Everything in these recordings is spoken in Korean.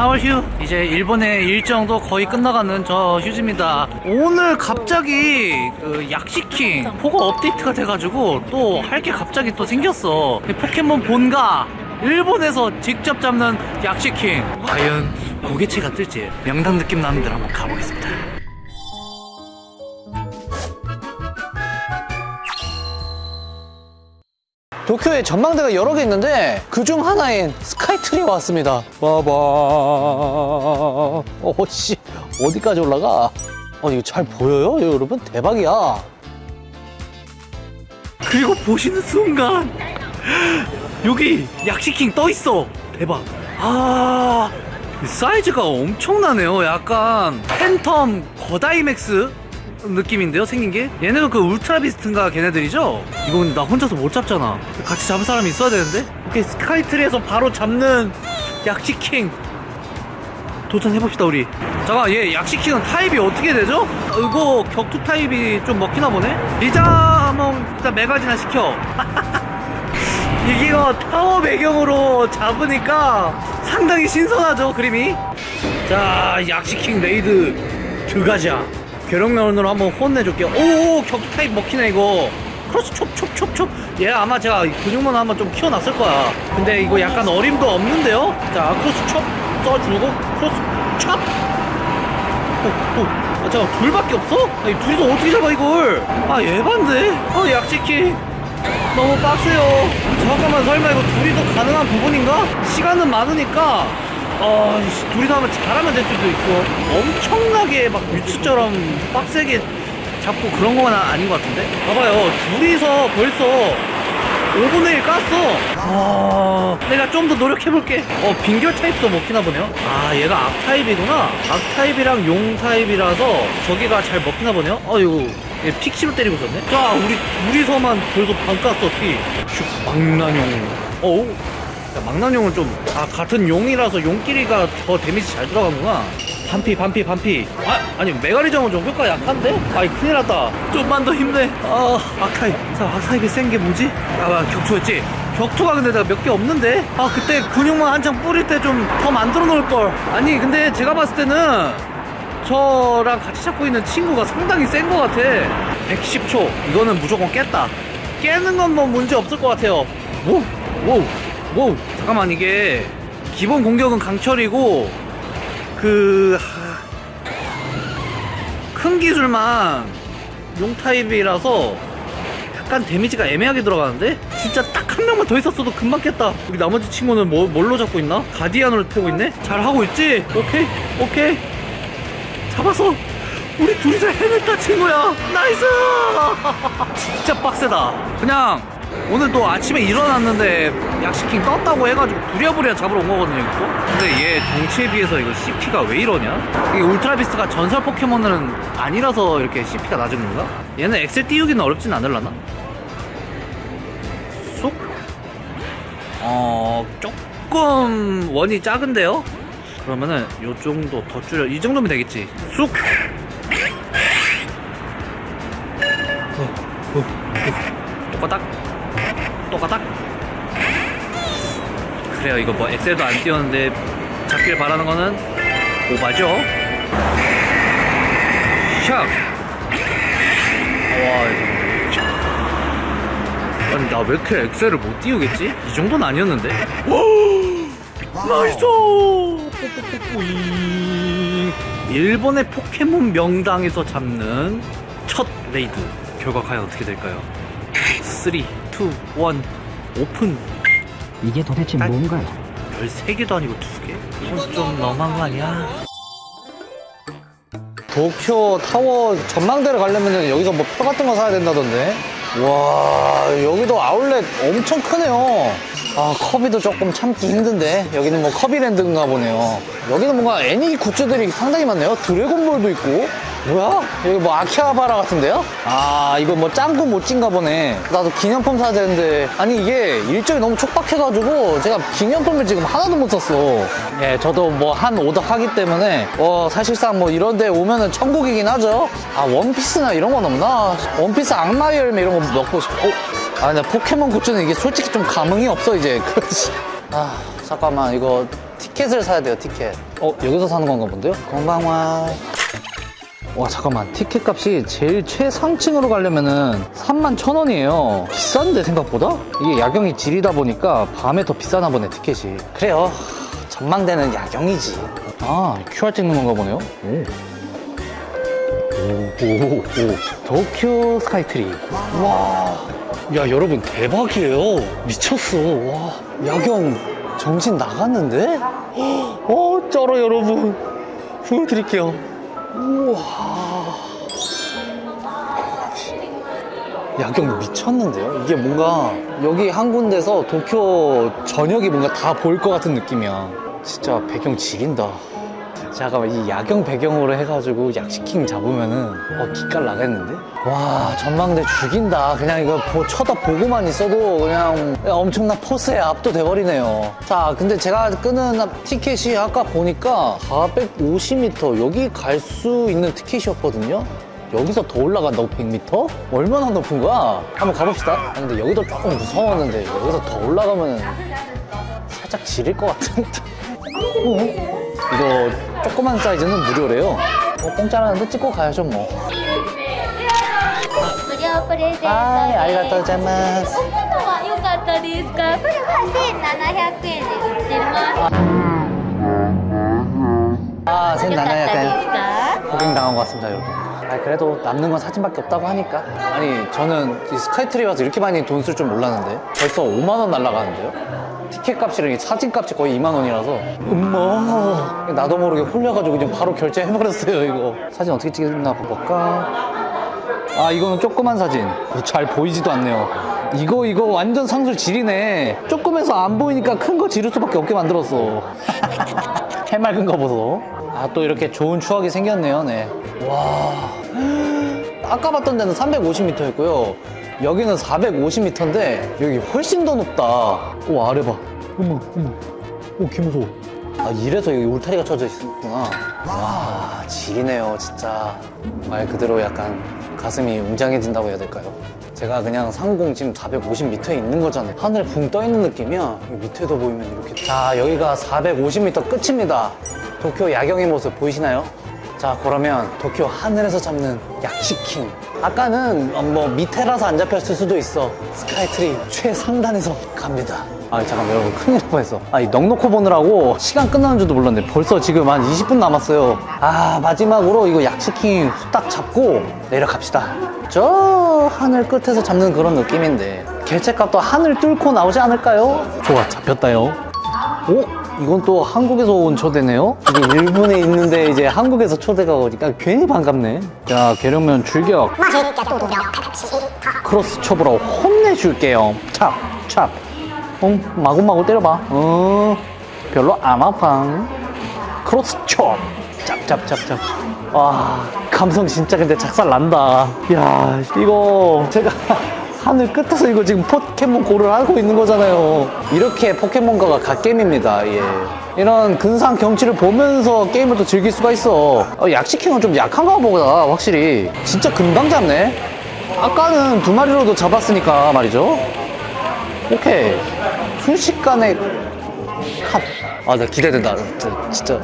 4월 휴 이제 일본의 일정도 거의 끝나가는 저 휴지입니다. 오늘 갑자기 그 약식킹 포거 업데이트가 돼가지고 또 할 게 갑자기 또 생겼어. 포켓몬 본가 일본에서 직접 잡는 약식킹. 과연 고개체가 뜰지 명당 느낌 나는 데로 한번 가보겠습니다 도쿄에 전망대가 여러 개 있는데 그중 하나인 스카이트리에 왔습니다. 봐봐. 어씨 어디까지 올라가? 어 이거 잘 보여요, 여러분? 대박이야. 그리고 보시는 순간 여기 약식킹 떠 있어 대박 아 사이즈가 엄청나네요 약간 팬텀 거다이맥스 느낌인데요 생긴 게? 얘네도 그 울트라 비스트인가 걔네들이죠? 이거 근데 나 혼자서 못 잡잖아. 같이 잡을 사람이 있어야 되는데? 오케이 스카이트리에서 바로 잡는 악식킹. 도전해봅시다 우리. 잠깐 얘 악식킹은 타입이 어떻게 되죠? 어, 이거 격투 타입이 좀 먹히나 보네? 리자몽 일단 메가진화 시켜. 이게요 타워 배경으로 잡으니까 상당히 신선하죠 그림이? 자 악식킹 레이드 드가자 괴력몬으로 한번 혼내줄게요. 오 격투 타입 먹히네 이거. 크로스 촙촙촙촙. 얘 아마 제가 근육몬 한번 좀 키워놨을 거야. 근데 이거 약간 어림도 없는데요? 자 크로스 촙 써주고 크로스 촙 오, 오. 아, 잠깐 둘밖에 없어? 아니 둘이서 어떻게 잡아 이걸? 아 에반데? 아 악식킹 너무 빡세요. 잠깐만 설마 이거 둘이서 가능한 부분인가? 시간은 많으니까 어 이씨, 둘이서 하면 잘하면 될 수도 있어 엄청나게 막 뮤츠처럼 빡세게 잡고 그런 건 아닌 것 같은데? 봐봐요. 둘이서 벌써 5분의 1 깠어. 아 내가 좀 더 노력해볼게. 어 빙결 타입도 먹히나 보네요. 아 얘가 악 타입이구나. 악 타입이랑 용 타입이라서 저기가 잘 먹히나 보네요. 어 이거 얘 픽시로 때리고 있었네. 자 우리 둘이서만 벌써 반 깠어 픽슉 망나뇽 어우 야, 망나뇽은 좀, 아, 같은 용이라서 용끼리가 더 데미지 잘 들어가는구나. 반피, 반피, 반피. 아, 아니, 메가리정은 좀 효과 약한데? 아이, 큰일 났다. 좀만 더 힘내. 아, 아카이. 자, 아카이가 센게 뭐지? 아, 아, 격투였지? 격투가 근데 내가 몇 개 없는데? 아, 그때 근육만 한창 뿌릴 때 좀 더 만들어 놓을 걸. 아니, 근데 제가 봤을 때는 저랑 같이 잡고 있는 친구가 상당히 센것 같아. 110초. 이거는 무조건 깼다. 깨는 건 뭐 문제 없을 것 같아요. 오, 오, 오. 잠깐만 이게 기본 공격은 강철이고 그 큰 기술만 용 타입이라서 약간 데미지가 애매하게 들어가는데 진짜 딱 한 명만 더 있었어도 금방 깼다. 우리 나머지 친구는 뭐, 뭘로 잡고 있나? 가디안으로 때리고 있네. 잘 하고 있지? 오케이, 오케이. 잡았어. 우리 둘이서 해냈다 친구야. nice. 진짜 빡세다. 그냥 오늘 또 아침에 일어났는데 약식킹 떴다고 해가지고 부랴부랴 잡으러 온 거거든요 이거 근데 얘 덩치에 비해서 이거 CP가 왜 이러냐 이게 울트라비스트가 전설 포켓몬은 아니라서 이렇게 CP가 낮은 건가? 얘는 엑셀 띄우기는 어렵진 않을라나? 쏙? 어... 조금 원이 작은데요? 그러면은 요 정도 더 줄여 이 정도면 되겠지 쑥! 그래요 이거 뭐 엑셀도 안 띄웠는데 잡길 바라는 거는 오바죠 샥 와. 아니 나 왜 이렇게 엑셀을 못 띄우겠지? 이 정도는 아니었는데 nice 뽀뽀뽀뽀잉. 일본의 포켓몬 명당에서 잡는 첫 레이드 결과 과연 어떻게 될까요? 3, 2, 1 오픈 이게 도대체 아. 뭔가요? 13개도 아니고 2개? 이건 좀 너무한 거 아니야? 도쿄 타워 전망대를 가려면 여기서 뭐 표 같은 거 사야 된다던데. 와, 여기도 아울렛 엄청 크네요. 아, 커비도 조금 참기 힘든데. 여기는 뭐 커비랜드인가 보네요. 여기는 뭔가 애니 굿즈들이 상당히 많네요. 드래곤볼도 있고. 뭐야? 여기 뭐 아키하바라 같은데요? 아, 이거 뭐 짱구 모찌인가 보네. 나도 기념품 사야 되는데. 아니, 이게 일정이 너무 촉박해가지고 제가 기념품을 지금 하나도 못 샀어. 예, 저도 뭐 한 오덕 하기 때문에, 어, 사실상 뭐 이런 데 오면은 천국이긴 하죠. 아, 원피스나 이런 건 없나? 원피스 악마의 열매 이런 거 넣고 싶어. 어? 아, 근데 포켓몬 굿즈는 이게 솔직히 좀 감흥이 없어, 이제. 그렇지. 아, 잠깐만, 이거 티켓을 사야 돼요 티켓 어 여기서 사는 건가 본데요? こんばんは 와 잠깐만. 티켓 값이 제일 최상층으로 가려면은 3만 천 원이에요. 비싼데 생각보다? 이게 야경이 지리다 보니까 밤에 더 비싸나 보네 티켓이. 그래요. 전망대는 야경이지. 아 QR 찍는 건가 보네요. 오오오. 도쿄 스카이트리. 와. 야 여러분 대박이에요. 미쳤어. 와. 야경 정신 나갔는데? 어 쩔어 여러분. 보여드릴게요 우와. 야경 미쳤는데요? 이게 뭔가 여기 한 군데서 도쿄 전역이 뭔가 다 보일 것 같은 느낌이야. 진짜 배경 지린다 잠깐만 이 야경 배경으로 해가지고 약식킹 잡으면은 어 기깔 나겠는데? 와 전망대 죽인다 그냥 이거 보- 쳐다보고만 있어도 그냥 엄청난 포스에 압도돼 버리네요 자 근데 제가 끄는 티켓이 아까 보니까 450m 여기 갈 수 있는 티켓이었거든요 여기서 더 올라간다고 100m? 얼마나 높은 거야? 한번 가봅시다 아, 근데 여기도 조금 무서웠는데 여기서 더 올라가면 살짝 지릴 것 같은데 어? 이거 조그만 사이즈는 무료래요. 어, 공짜라는데 찍고 가야죠 뭐. 無料プレゼントです。はい、ありがとうございます。こんなのは良かったですかこれは1700円で売ってます。 아, 良 선 かった 나나야 です 돼. か 고객당한 것 같습니다, 여러분. 아, 그래도 남는 건 사진밖에 없다고 하니까. 아니, 저는 이 스카이트리 와서 이렇게 많이 돈 쓸 줄 몰랐는데. 벌써 5만 원 날라가는데요? 티켓 값이랑 이 사진 값이 거의 2만 원이라서. 엄마. 나도 모르게 홀려가지고 그냥 바로 결제해버렸어요 이거. 사진 어떻게 찍나 볼까? 아 이거는 조그만 사진. 잘 보이지도 않네요. 이거 이거 완전 상술 지리네. 조금해서 안 보이니까 큰 거 지를 수밖에 없게 만들었어. 해맑은 거 보소. 아 또 이렇게 좋은 추억이 생겼네요 네와 아까 봤던 데는 350m였고요. 여기는 450m인데 여기 훨씬 더 높다. 오 아래 봐. 어머 어머. 오 개무서워. 아 이래서 여기 울타리가 쳐져 있었구나. 와 지리네요 진짜. 말 그대로 약간 가슴이 웅장해진다고 해야 될까요? 제가 그냥 상공 지금 450m에 있는 거잖아요. 하늘에 붕 떠 있는 느낌이야. 밑에도 보이면 이렇게. 자 여기가 450m 끝입니다. 도쿄 야경의 모습 보이시나요? 자 그러면 도쿄 하늘에서 잡는 약치킹. 아까는 어, 뭐 밑에라서 안 잡혔을 수도 있어. 스카이트리 최상단에서 갑니다. 아 잠깐 여러분 큰일 날 뻔했어. 아이 넋 놓고 보느라고 시간 끝나는 줄도 몰랐네. 벌써 지금 한 20분 남았어요. 아 마지막으로 이거 약치킹 후딱 잡고 내려갑시다. 저 하늘 끝에서 잡는 그런 느낌인데 개체값도 하늘 뚫고 나오지 않을까요? 좋아 잡혔다요. 오? 이건 또 한국에서 온 초대네요? 이게 일본에 있는데 이제 한국에서 초대가 오니까 괜히 반갑네. 자, 괴력몬 출격. 크로스촙으로 혼내줄게요. 촙, 촙. 어, 마구마구 때려봐. 어, 별로 안 아파. 크로스촙. 짭짭짭짭. 와, 감성 진짜 근데 작살 난다. 야, 이거 제가 하늘 끝에서 이거 지금 포켓몬 고를 하고 있는 거잖아요. 이렇게 포켓몬고가 갓게임입니다. 예. 이런 근사한 경치를 보면서 게임을 또 즐길 수가 있어. 어, 약식킹은 좀 약한가 보다, 확실히. 진짜 금방 잡네. 아까는 두 마리로도 잡았으니까 말이죠. 오케이. 순식간에 컷. 아, 나 기대된다. 진짜, 진짜.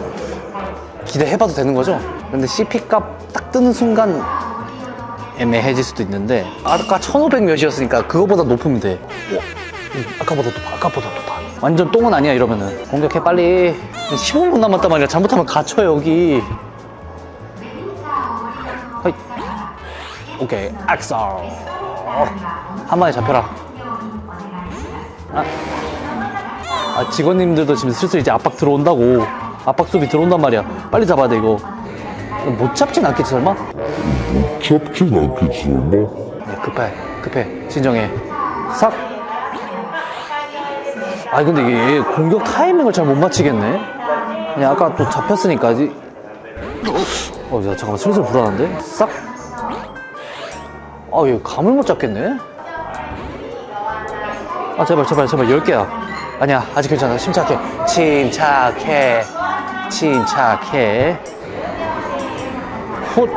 기대해봐도 되는 거죠? 근데 CP 값 딱 뜨는 순간 애매해질 수도 있는데 아까 1500 몇이었으니까 그거보다 높으면 돼. 어, 음, 아까보다 높아 아까보다 높아 완전 똥은 아니야 이러면은. 공격해 빨리. 15분 남았단 말이야. 잘못하면 갇혀 여기. 허이. 오케이 악설 한 마리 잡혀라. 아. 아, 직원님들도 지금 슬슬 이제 압박 들어온다고. 압박 수비 들어온단 말이야. 빨리 잡아야 돼 이거 못 잡진 않겠지 설마? 잡진 않겠지 설마? 네, 급해, 급해, 진정해. 싹. 아니 근데 이게 공격 타이밍을 잘 못 맞히겠네. 그냥 아까 또 잡혔으니까. 이... 어, 야, 잠깐만 슬슬 불안한데? 싹. 아, 얘 감을 못 잡겠네. 아, 제발, 제발, 제발, 10개야. 아니야, 아직 괜찮아. 침착해. 침착해. 침착해. 콧.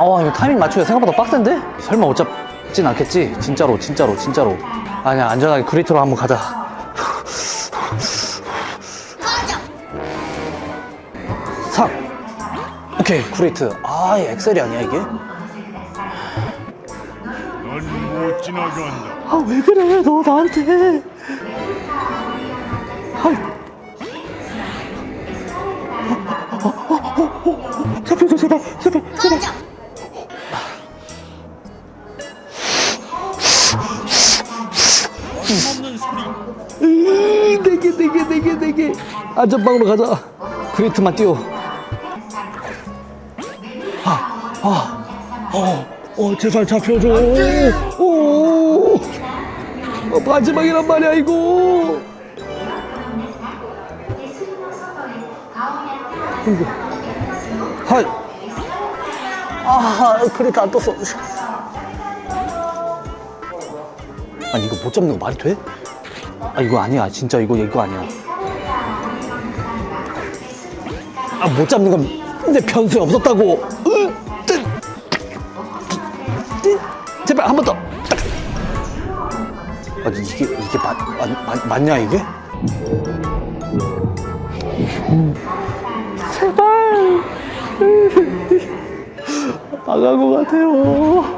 어, 이거 타이밍 맞추기 생각보다 빡센데? 설마 못 잡진 않겠지? 진짜로, 진짜로, 진짜로. 아니야, 안전하게 그리트로 한번 가자. 삭! 오케이, 그리트. 아, 얘 엑셀이 아니야, 이게? 아, 왜 그래, 너 나한테. 제발 제발 제발 네개네개 네개 안전방으로 가자 그레이트만 띄워 어, 어, 제발 잡혀줘. 오, 어, 마지막이란 말이야. 이거. 하이. 아, 그래도 안 떴어. 아니, 이거 못 잡는 거 말이 돼? 아, 이거 아니야. 진짜 이거, 이거 아니야. 아, 못 잡는 건 내 변수에 없었다고. 제발 한 번 더. 딱. 아니 이게 이게 맞, 맞, 맞, 맞냐 이게? 제발. 나간 것 같아요.